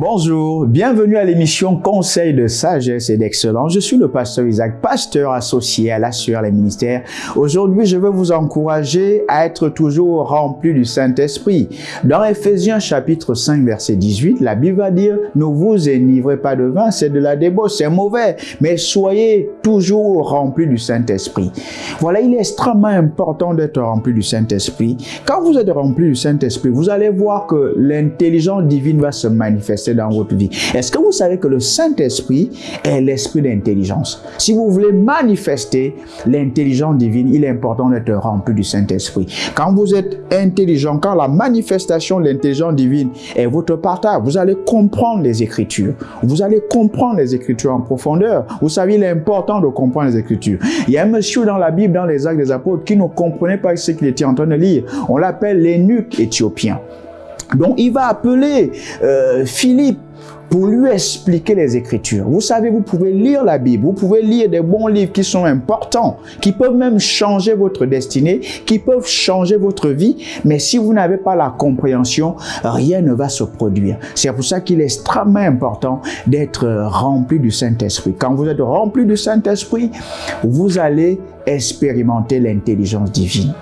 Bonjour, bienvenue à l'émission Conseil de sagesse et d'excellence. Je suis le pasteur Isaac, pasteur associé à l'Assure les ministères. Aujourd'hui, je veux vous encourager à être toujours rempli du Saint-Esprit. Dans Ephésiens chapitre 5 verset 18, la Bible va dire « Ne vous énivrez pas de vin, c'est de la débauche, c'est mauvais, mais soyez toujours remplis du Saint-Esprit. » Voilà, il est extrêmement important d'être rempli du Saint-Esprit. Quand vous êtes rempli du Saint-Esprit, vous allez voir que l'intelligence divine va se manifester dans votre vie. Est-ce que vous savez que le Saint-Esprit est l'esprit d'intelligence? Si vous voulez manifester l'intelligence divine, il est important d'être rempli du Saint-Esprit. Quand vous êtes intelligent, quand la manifestation de l'intelligence divine est votre partage, vous allez comprendre les Écritures. Vous allez comprendre les Écritures en profondeur. Vous savez, il est important de comprendre les Écritures. Il y a un monsieur dans la Bible, dans les Actes des Apôtres, qui ne comprenait pas ce qu'il était en train de lire. On l'appelle l'énuque éthiopien. Donc il va appeler euh, Philippe pour lui expliquer les Écritures. Vous savez, vous pouvez lire la Bible, vous pouvez lire des bons livres qui sont importants, qui peuvent même changer votre destinée, qui peuvent changer votre vie, mais si vous n'avez pas la compréhension, rien ne va se produire. C'est pour ça qu'il est extrêmement important d'être rempli du Saint-Esprit. Quand vous êtes rempli du Saint-Esprit, vous allez expérimenter l'intelligence divine.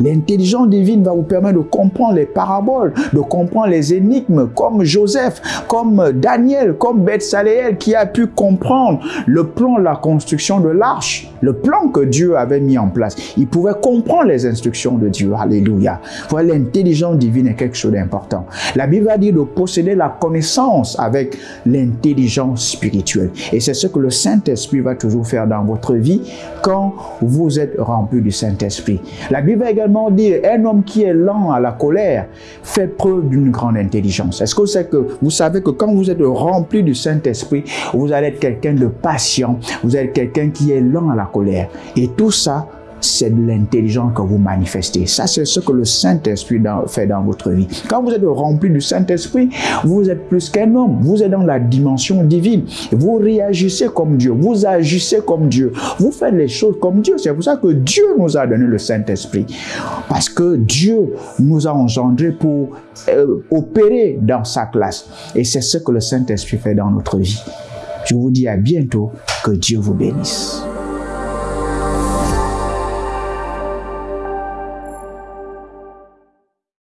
L'intelligence divine va vous permettre de comprendre les paraboles, de comprendre les énigmes comme Joseph, comme Daniel, comme Bethsaléel qui a pu comprendre le plan de la construction de l'arche, le plan que Dieu avait mis en place. Il pouvait comprendre les instructions de Dieu. Alléluia. Voilà, l'intelligence divine est quelque chose d'important. La Bible va dire de posséder la connaissance avec l'intelligence spirituelle. Et c'est ce que le Saint-Esprit va toujours faire dans votre vie quand vous êtes rempli du Saint-Esprit. La Bible également dire, un homme qui est lent à la colère fait preuve d'une grande intelligence. Est-ce que vous que vous savez que quand vous êtes rempli du Saint-Esprit, vous allez être quelqu'un de patient, vous êtes quelqu'un qui est lent à la colère. Et tout ça, c'est de l'intelligence que vous manifestez. Ça, c'est ce que le Saint-Esprit fait dans votre vie. Quand vous êtes rempli du Saint-Esprit, vous êtes plus qu'un homme. Vous êtes dans la dimension divine. Vous réagissez comme Dieu. Vous agissez comme Dieu. Vous faites les choses comme Dieu. C'est pour ça que Dieu nous a donné le Saint-Esprit. Parce que Dieu nous a engendrés pour euh, opérer dans sa classe. Et c'est ce que le Saint-Esprit fait dans notre vie. Je vous dis à bientôt. Que Dieu vous bénisse.